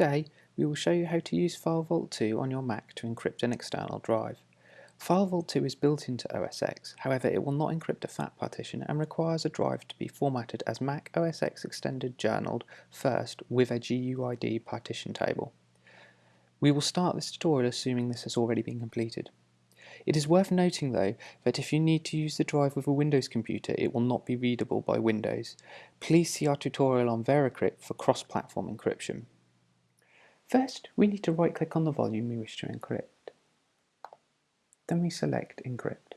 Today we will show you how to use FileVault 2 on your Mac to encrypt an external drive. FileVault 2 is built into OS X, however it will not encrypt a FAT partition and requires a drive to be formatted as Mac OS X Extended Journaled first with a GUID partition table. We will start this tutorial assuming this has already been completed. It is worth noting though that if you need to use the drive with a Windows computer it will not be readable by Windows. Please see our tutorial on Veracrypt for cross-platform encryption. First, we need to right click on the volume we wish to encrypt. Then we select Encrypt.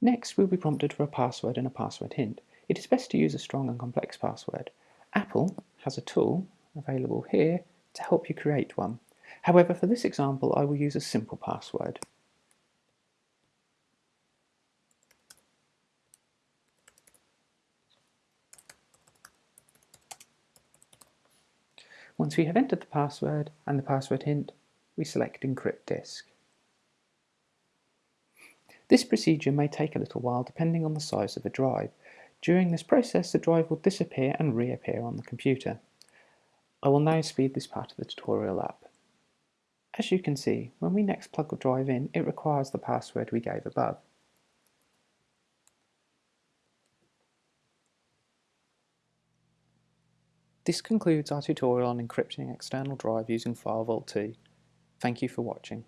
Next, we'll be prompted for a password and a password hint. It is best to use a strong and complex password. Apple has a tool available here to help you create one. However, for this example, I will use a simple password. Once we have entered the password and the password hint, we select Encrypt Disk. This procedure may take a little while depending on the size of the drive. During this process, the drive will disappear and reappear on the computer. I will now speed this part of the tutorial up. As you can see, when we next plug the drive in, it requires the password we gave above. This concludes our tutorial on encrypting external drive using FileVault 2. Thank you for watching.